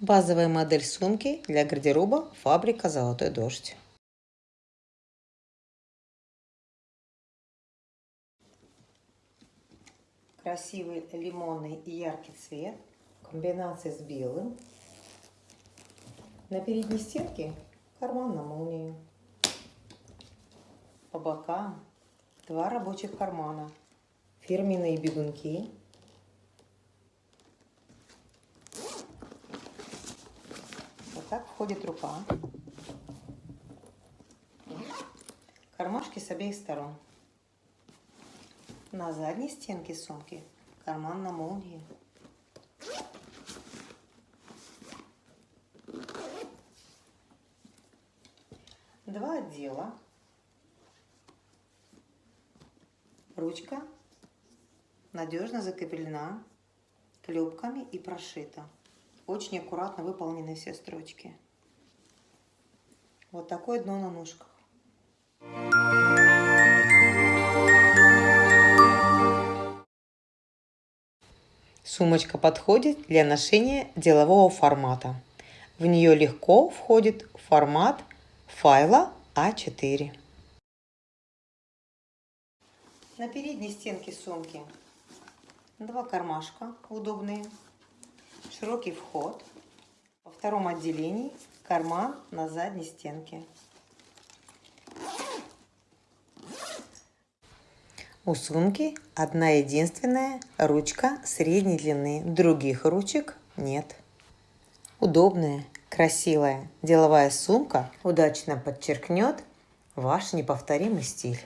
Базовая модель сумки для гардероба фабрика «Золотой дождь». Красивый лимонный и яркий цвет в комбинации с белым. На передней стенке карман на молнию. По бокам два рабочих кармана. Фирменные бегунки так входит рука. Кармашки с обеих сторон. На задней стенке сумки карман на молнии. Два отдела. Ручка надежно закреплена клепками и прошита. Очень аккуратно выполнены все строчки. Вот такое дно на ножках. Сумочка подходит для ношения делового формата. В нее легко входит формат файла А4. На передней стенке сумки два кармашка удобные широкий вход. Во втором отделении карман на задней стенке. У сумки одна единственная ручка средней длины, других ручек нет. Удобная, красивая деловая сумка удачно подчеркнет ваш неповторимый стиль.